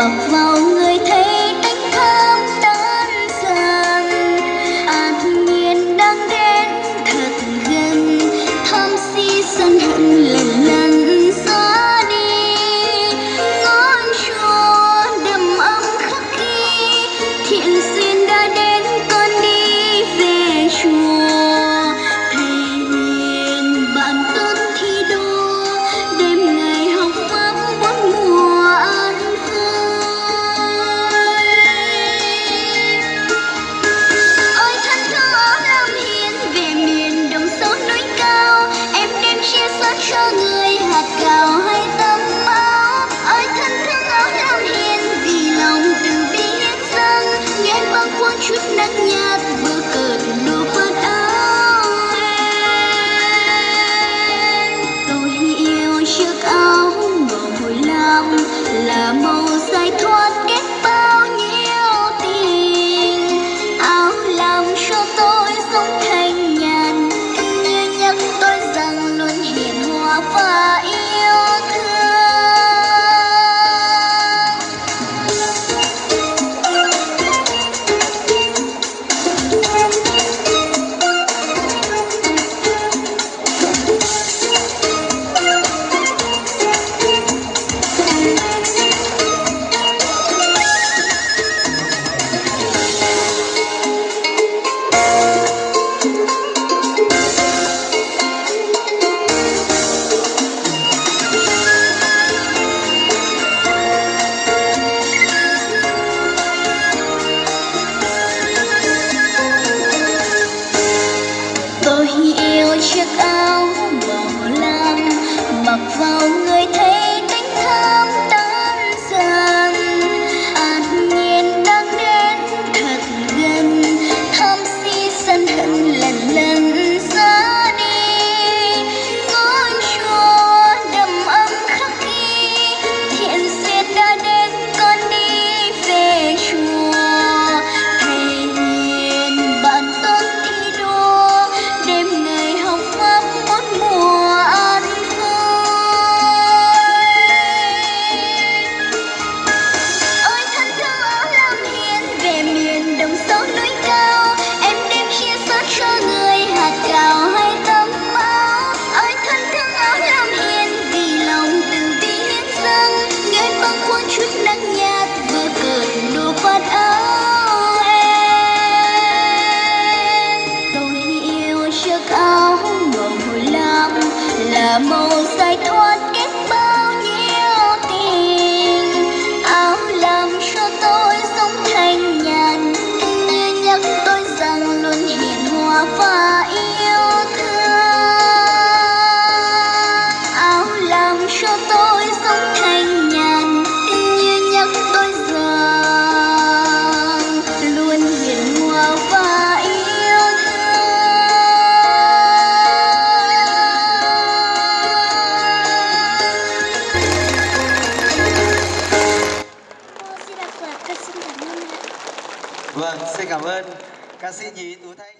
bập màu người là màu dài thoát kết bao nhiêu tình. Áo làm cho tôi sống thanh nhàn nhắc tôi rằng luôn hiền hòa và yêu. vâng xin cảm ơn ca sĩ nhí tú thanh.